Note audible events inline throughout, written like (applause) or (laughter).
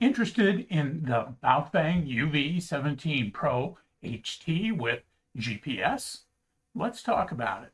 Interested in the Baofeng UV17 Pro HT with GPS? Let's talk about it.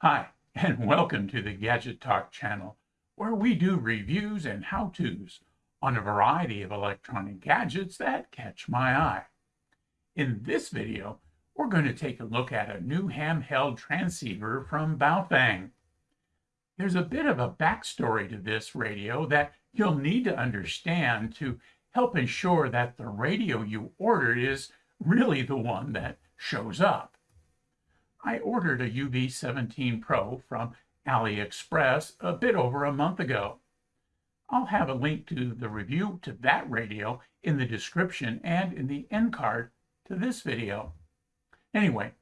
Hi, and (laughs) welcome to the Gadget Talk channel, where we do reviews and how-tos on a variety of electronic gadgets that catch my eye. In this video, we're going to take a look at a new handheld transceiver from Baofeng. There's a bit of a backstory to this radio that you'll need to understand to help ensure that the radio you ordered is really the one that shows up. I ordered a UV17 Pro from AliExpress a bit over a month ago. I'll have a link to the review to that radio in the description and in the end card to this video. Anyway,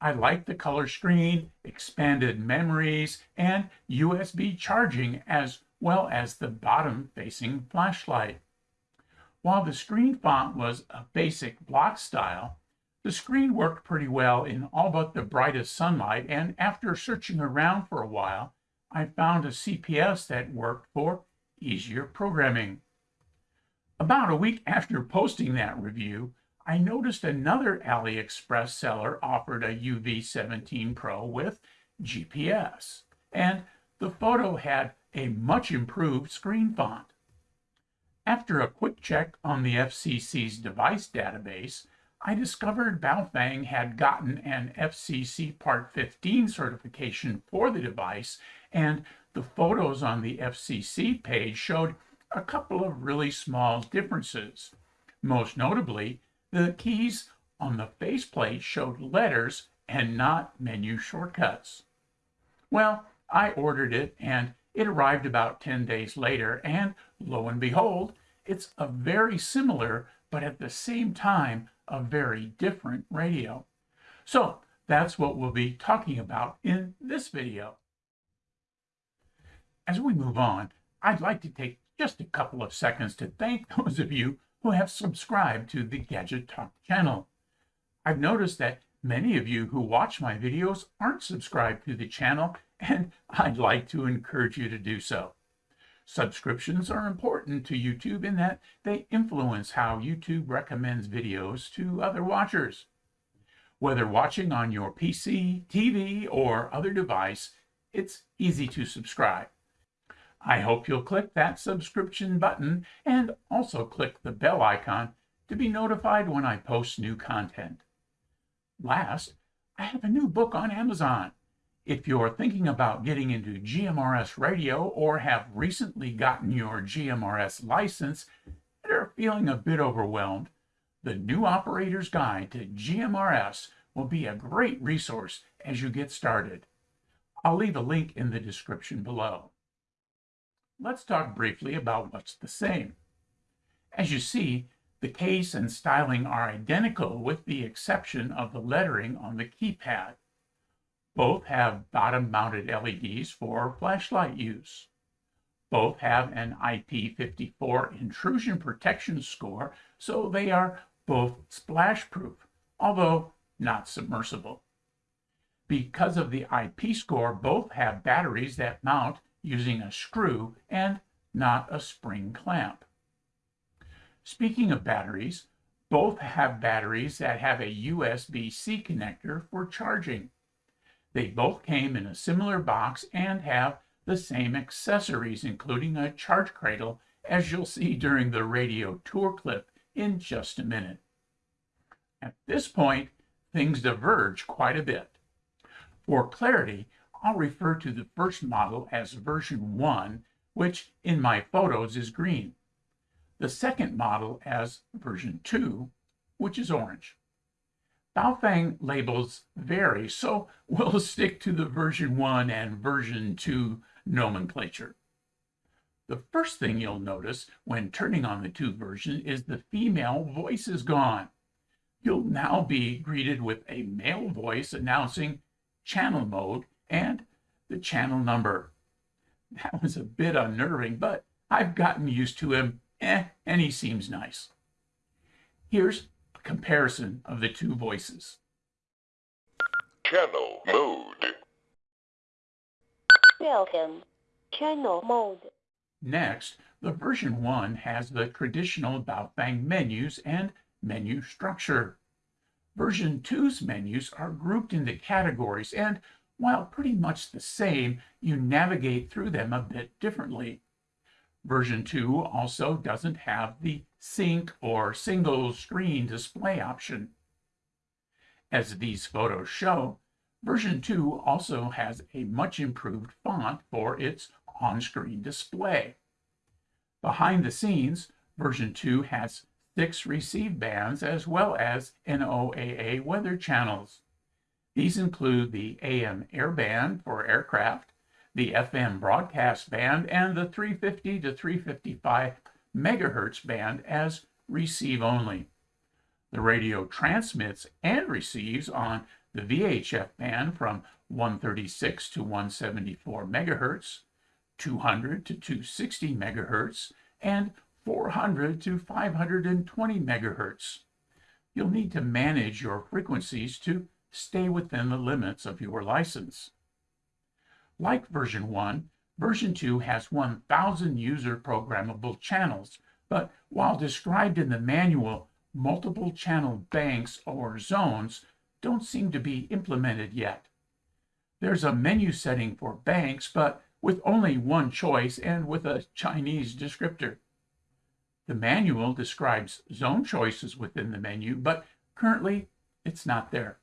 I like the color screen, expanded memories, and USB charging as well as the bottom-facing flashlight. While the screen font was a basic block style, the screen worked pretty well in all but the brightest sunlight, and after searching around for a while, I found a CPS that worked for easier programming. About a week after posting that review, I noticed another AliExpress seller offered a UV17 Pro with GPS, and the photo had a much improved screen font. After a quick check on the FCC's device database, I discovered Baofeng had gotten an FCC Part 15 certification for the device, and the photos on the FCC page showed a couple of really small differences. Most notably, the keys on the faceplate showed letters and not menu shortcuts. Well, I ordered it and it arrived about 10 days later, and lo and behold, it's a very similar, but at the same time, a very different radio. So that's what we'll be talking about in this video. As we move on, I'd like to take just a couple of seconds to thank (laughs) those of you who have subscribed to the Gadget Talk channel. I've noticed that many of you who watch my videos aren't subscribed to the channel, and I'd like to encourage you to do so. Subscriptions are important to YouTube in that they influence how YouTube recommends videos to other watchers. Whether watching on your PC, TV, or other device, it's easy to subscribe. I hope you'll click that subscription button and also click the bell icon to be notified when I post new content. Last, I have a new book on Amazon. If you're thinking about getting into GMRS radio or have recently gotten your GMRS license and are feeling a bit overwhelmed, the New Operator's Guide to GMRS will be a great resource as you get started. I'll leave a link in the description below. Let's talk briefly about what's the same. As you see, the case and styling are identical with the exception of the lettering on the keypad. Both have bottom-mounted LEDs for flashlight use. Both have an IP54 intrusion protection score, so they are both splash-proof, although not submersible. Because of the IP score, both have batteries that mount using a screw and not a spring clamp. Speaking of batteries, both have batteries that have a USB-C connector for charging. They both came in a similar box and have the same accessories, including a charge cradle, as you'll see during the radio tour clip in just a minute. At this point, things diverge quite a bit. For clarity, I'll refer to the first model as version 1, which in my photos is green. The second model as version 2, which is orange. Baofeng labels vary, so (laughs) we'll stick to the version 1 and version 2 nomenclature. The first thing you'll notice when turning on the two version is the female voice is gone. You'll now be greeted with a male voice announcing channel mode and the channel number. That was a bit unnerving, but I've gotten used to him, eh, and he seems nice. Here's a comparison of the two voices. Channel mode. Welcome. Channel mode. Next, the version 1 has the traditional Baofeng menus and menu structure. Version 2's menus are grouped into categories and, while pretty much the same, you navigate through them a bit differently. Version 2 also doesn't have the sync or single screen display option. As these photos show, version 2 also has a much improved font for its on-screen display. Behind the scenes, version 2 has six receive bands as well as NOAA weather channels. These include the AM air band for aircraft, the FM broadcast band, and the 350 to 355 megahertz band as receive only. The radio transmits and receives on the VHF band from 136 to 174 megahertz, 200 to 260 megahertz, and 400 to 520 megahertz. You'll need to manage your frequencies to stay within the limits of your license. Like version 1, version 2 has 1,000 user programmable channels, but while described in the manual, multiple channel banks or zones don't seem to be implemented yet. There's a menu setting for banks, but with only one choice and with a Chinese descriptor. The manual describes zone choices within the menu, but currently it's not there.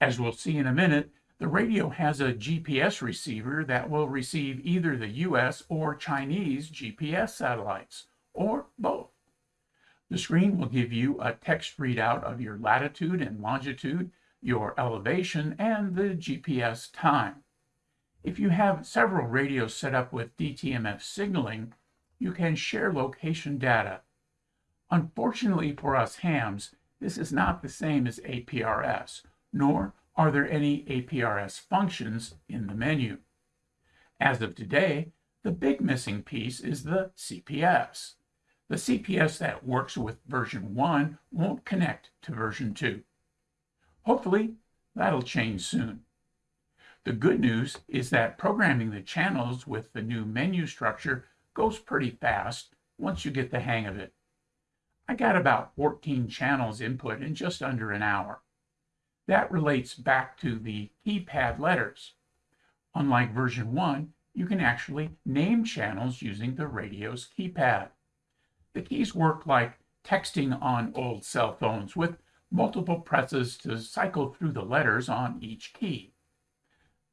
As we'll see in a minute, the radio has a GPS receiver that will receive either the US or Chinese GPS satellites, or both. The screen will give you a text readout of your latitude and longitude, your elevation, and the GPS time. If you have several radios set up with DTMF signaling, you can share location data. Unfortunately for us hams, this is not the same as APRS, nor are there any APRS functions in the menu. As of today, the big missing piece is the CPS. The CPS that works with version 1 won't connect to version 2. Hopefully, that'll change soon. The good news is that programming the channels with the new menu structure goes pretty fast once you get the hang of it. I got about 14 channels input in just under an hour. That relates back to the keypad letters. Unlike version 1, you can actually name channels using the radio's keypad. The keys work like texting on old cell phones with multiple presses to cycle through the letters on each key.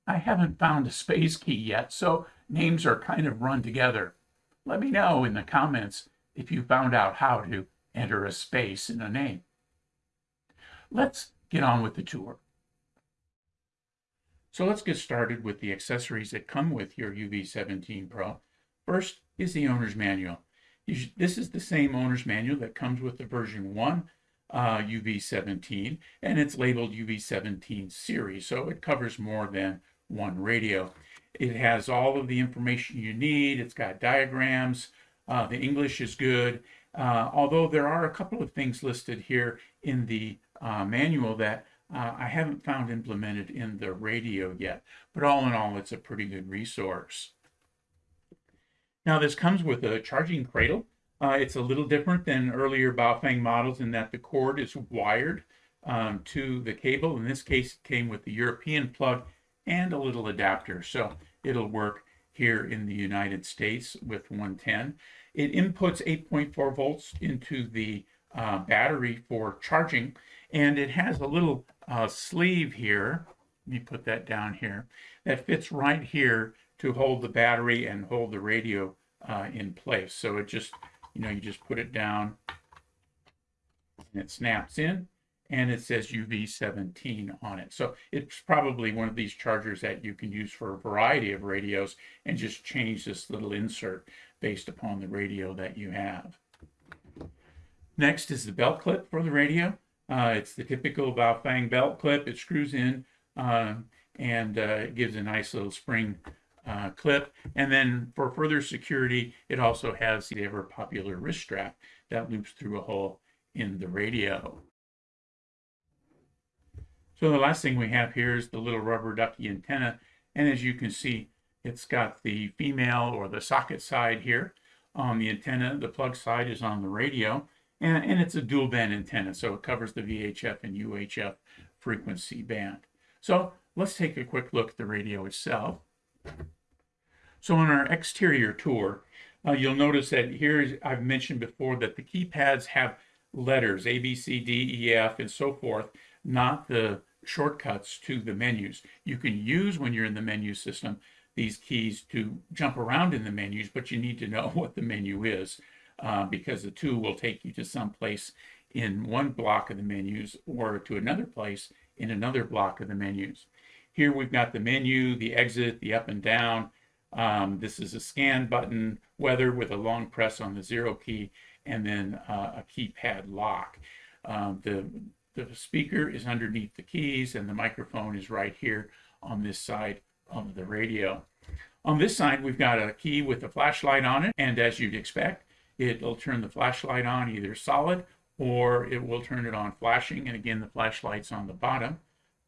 I haven't found a space key yet, so names are kind of run together. Let me know in the comments if you found out how to enter a space in a name. Let's get on with the tour. So let's get started with the accessories that come with your UV17 Pro. First is the owner's manual. This is the same owner's manual that comes with the version 1 uh, UV17, and it's labeled UV17 series, so it covers more than one radio. It has all of the information you need. It's got diagrams. Uh, the English is good, uh, although there are a couple of things listed here in the uh, manual that uh, I haven't found implemented in the radio yet. But all in all, it's a pretty good resource. Now this comes with a charging cradle. Uh, it's a little different than earlier Baofeng models in that the cord is wired um, to the cable. In this case, it came with the European plug and a little adapter. So it'll work here in the United States with 110. It inputs 8.4 volts into the uh, battery for charging and it has a little uh, sleeve here. Let me put that down here. That fits right here to hold the battery and hold the radio uh, in place. So it just, you know, you just put it down and it snaps in and it says UV17 on it. So it's probably one of these chargers that you can use for a variety of radios and just change this little insert based upon the radio that you have. Next is the belt clip for the radio. Uh, it's the typical Baofeng belt clip. It screws in uh, and uh, gives a nice little spring uh, clip. And then for further security, it also has the ever popular wrist strap that loops through a hole in the radio. So the last thing we have here is the little rubber ducky antenna. And as you can see, it's got the female or the socket side here on the antenna. The plug side is on the radio. And, and it's a dual band antenna, so it covers the VHF and UHF frequency band. So let's take a quick look at the radio itself. So on our exterior tour, uh, you'll notice that here I've mentioned before that the keypads have letters A, B, C, D, E, F, and so forth, not the shortcuts to the menus. You can use when you're in the menu system these keys to jump around in the menus, but you need to know (laughs) what the menu is uh, because the two will take you to some place in one block of the menus or to another place in another block of the menus. Here we've got the menu, the exit, the up and down. Um, this is a scan button, weather with a long press on the zero key, and then uh, a keypad lock. Um, the, the speaker is underneath the keys, and the microphone is right here on this side of the radio. On this side, we've got a key with a flashlight on it, and as you'd expect, it'll turn the flashlight on either solid or it will turn it on flashing. And again, the flashlight's on the bottom.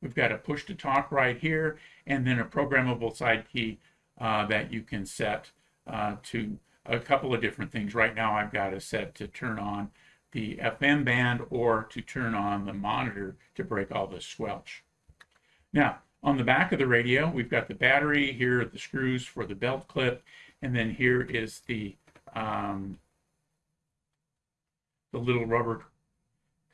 We've got a push to talk right here, and then a programmable side key uh, that you can set uh, to a couple of different things. Right now, I've got it set to turn on the FM band or to turn on the monitor to break all the squelch. Now, on the back of the radio, we've got the battery. Here are the screws for the belt clip. And then here is the, um, the little rubber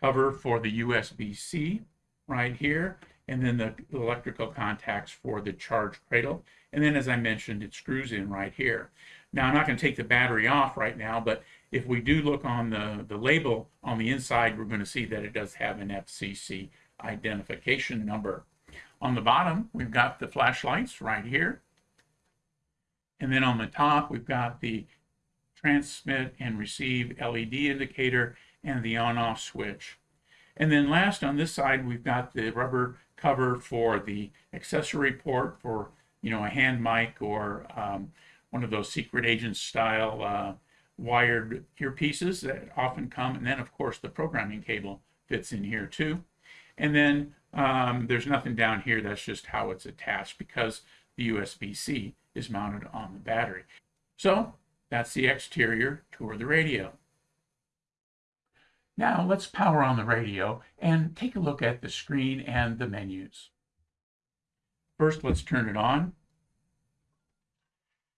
cover for the USB-C right here. And then the electrical contacts for the charge cradle. And then, as I mentioned, it screws in right here. Now, I'm not going to take the battery off right now, but if we do look on the, the label on the inside, we're going to see that it does have an FCC identification number. On the bottom, we've got the flashlights right here. And then on the top, we've got the transmit and receive LED indicator and the on-off switch. And then last on this side, we've got the rubber cover for the accessory port for, you know, a hand mic or um, one of those secret agent style uh, wired earpieces that often come. And then, of course, the programming cable fits in here too. And then um, there's nothing down here. That's just how it's attached because the USB-C is mounted on the battery. So that's the exterior toward the radio. Now let's power on the radio and take a look at the screen and the menus. First, let's turn it on.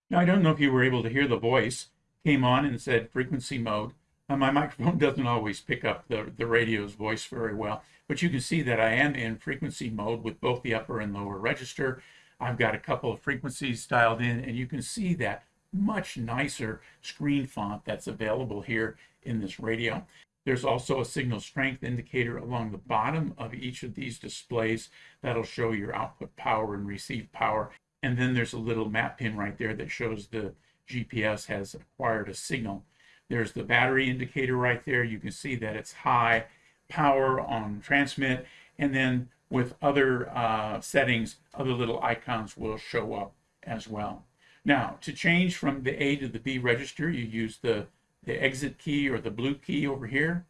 Now, I don't know if you were able to hear the voice. Came on and said frequency mode. Uh, my (laughs) microphone doesn't always pick up the, the radio's voice very well, but you can see that I am in frequency mode with both the upper and lower register. I've got a couple of frequencies dialed in, and you can see that much nicer screen font that's available here in this radio. There's also a signal strength indicator along the bottom of each of these displays that'll show your output power and receive power. And then there's a little map pin right there that shows the GPS has acquired a signal. There's the battery indicator right there. You can see that it's high power on transmit. And then with other uh, settings, other little icons will show up as well. Now, to change from the A to the B register, you use the, the exit key or the blue key over here.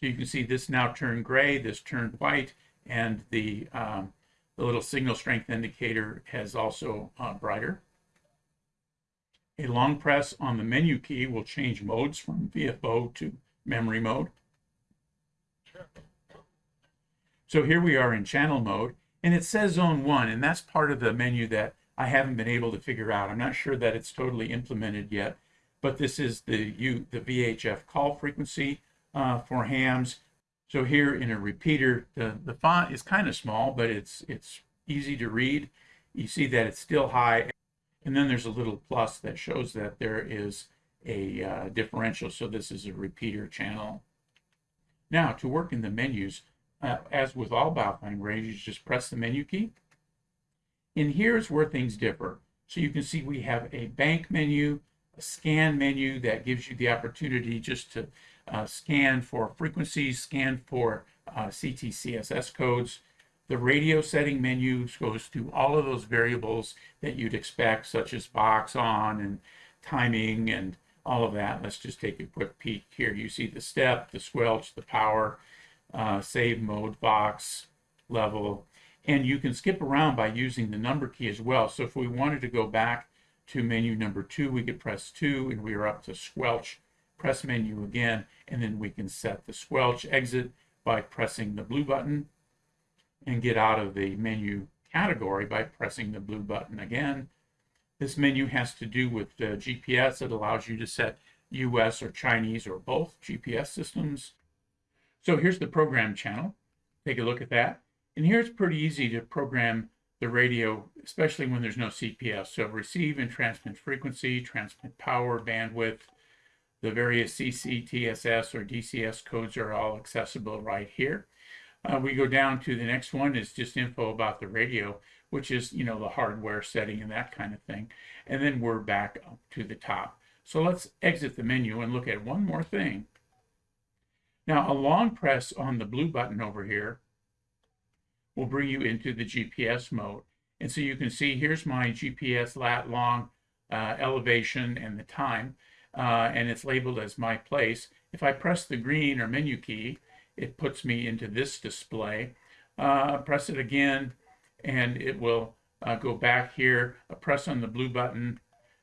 So you can see this now turned gray, this turned white, and the, um, the little signal strength indicator has also uh, brighter. A long press on the menu key will change modes from VFO to memory mode. So here we are in channel mode, and it says zone one, and that's part of the menu that I haven't been able to figure out. I'm not sure that it's totally implemented yet, but this is the U, the VHF call frequency uh, for hams. So here in a repeater, the, the font is kind of small, but it's, it's easy to read. You see that it's still high. And then there's a little plus that shows that there is a uh, differential. So this is a repeater channel. Now to work in the menus, uh, as with all rays, you just press the menu key. And here's where things differ. So you can see we have a bank menu, a scan menu that gives you the opportunity just to uh, scan for frequencies, scan for uh, CTCSS codes. The radio setting menu goes through all of those variables that you'd expect, such as VOX on and timing and all of that. Let's just take a quick peek here. You see the step, the squelch, the power, uh, save mode, VOX, level, and you can skip around by using the number key as well. So if we wanted to go back to menu number two, we could press two and we are up to squelch, press menu again, and then we can set the squelch exit by pressing the blue button and get out of the menu category by pressing the blue button again. This menu has to do with GPS. It allows you to set US or Chinese or both GPS systems. So here's the program channel. Take a look at that. And here it's pretty easy to program the radio, especially when there's no CPS. So receive and transmit frequency, transmit power, bandwidth, the various CTCSS, or DCS codes are all accessible right here. Uh, we go down to the next one is just info about the radio, which is, you know, the hardware setting and that kind of thing. And then we're back up to the top. So let's exit the menu and look at one more thing. Now, a long press on the blue button over here will bring you into the GPS mode. And so you can see here's my GPS lat long uh, elevation and the time, uh, and it's labeled as my place. If I press the green or menu key, it puts me into this display. Uh, press it again, and it will uh, go back here. A press on the blue button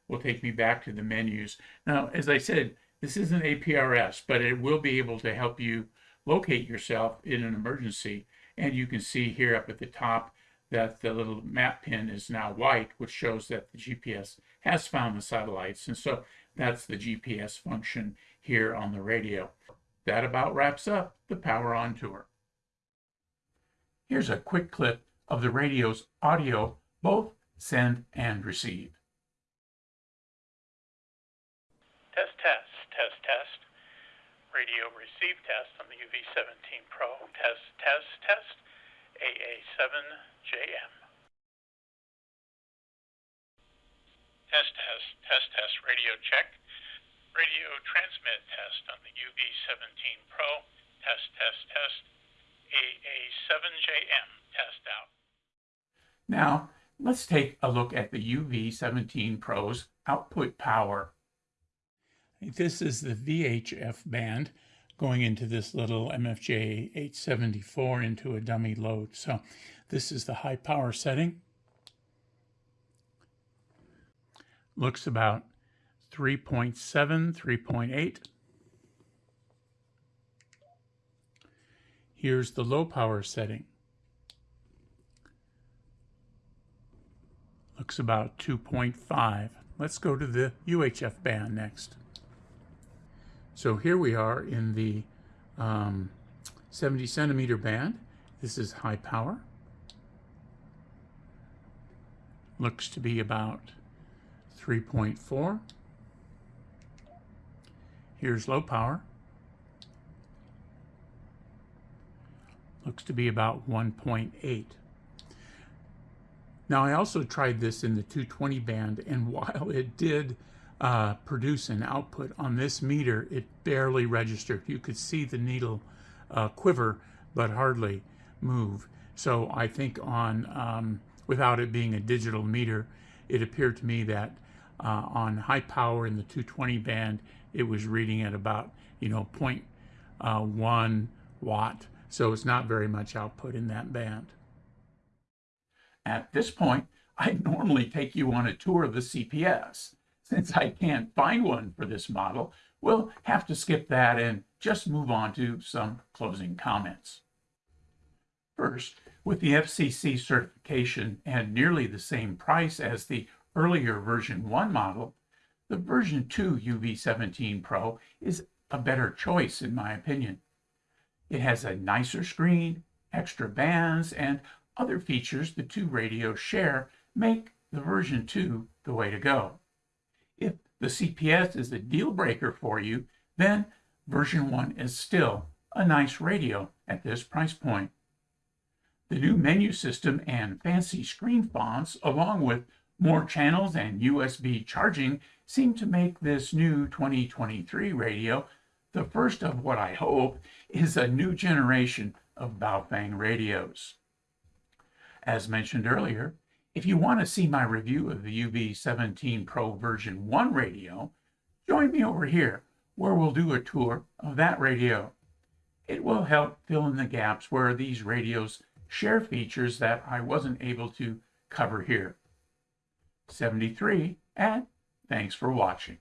will take me back to the menus. Now, as I said, this isn't APRS, but it will be able to help you locate yourself in an emergency. And you can see here up at the top that the little map pin is now white, which shows that the GPS has found the satellites. And so that's the GPS function here on the radio. That about wraps up the Power On Tour. Here's a quick clip of the radio's audio, both send and receive. Test, test, test, test. Radio receive test on the UV17 Pro. Test, test, test. AA7JM. Test, test, test, test. Radio check. Radio transmit test on the UV17 Pro. Test, test, test. AA7JM. Test out. Now, let's take a look at the UV17 Pro's output power. This is the VHF band going into this little MFJ 874 into a dummy load. So this is the high power setting. Looks about 3.7, 3.8. Here's the low power setting. Looks about 2.5. Let's go to the UHF band next. So here we are in the um, 70 centimeter band. This is high power. Looks to be about 3.4. Here's low power. Looks to be about 1.8. Now I also tried this in the 220 band and (laughs) while it did uh, produce an output on this meter, it barely registered. You could see the needle uh, quiver, but hardly move. So I think on, um, without it being a digital meter, it appeared to me that uh, on high power in the 220 band, it was reading at about, you know, uh, 0.1 watt. So it's not very much output in that band. At this point, I'd normally take you on a tour of the CPS. Since I can't find one for this model, we'll have to skip that and just move on to some closing comments. First, with the FCC certification and nearly the same price as the earlier version 1 model, the version 2 UV17 Pro is a better choice in my opinion. It has a nicer screen, extra bands, and other features the two radios share make the version 2 the way to go. The CPS is a deal breaker for you, then version 1 is still a nice radio at this price point. The new menu system and fancy screen fonts, along with more channels and USB charging, seem to make this new 2023 radio the first of what I hope is a new generation of Baofeng radios. As mentioned earlier, if you want to see my review of the UV17 Pro version 1 radio, join me over here where we'll do a tour of that radio. It will help fill in the gaps where these radios share features that I wasn't able to cover here. 73 and thanks for watching.